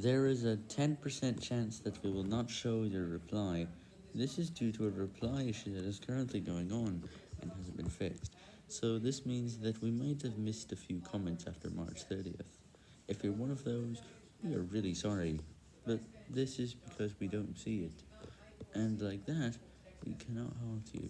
There is a 10% chance that we will not show your reply. This is due to a reply issue that is currently going on and hasn't been fixed. So this means that we might have missed a few comments after March 30th. If you're one of those, we are really sorry, but this is because we don't see it. And like that, we cannot halt you.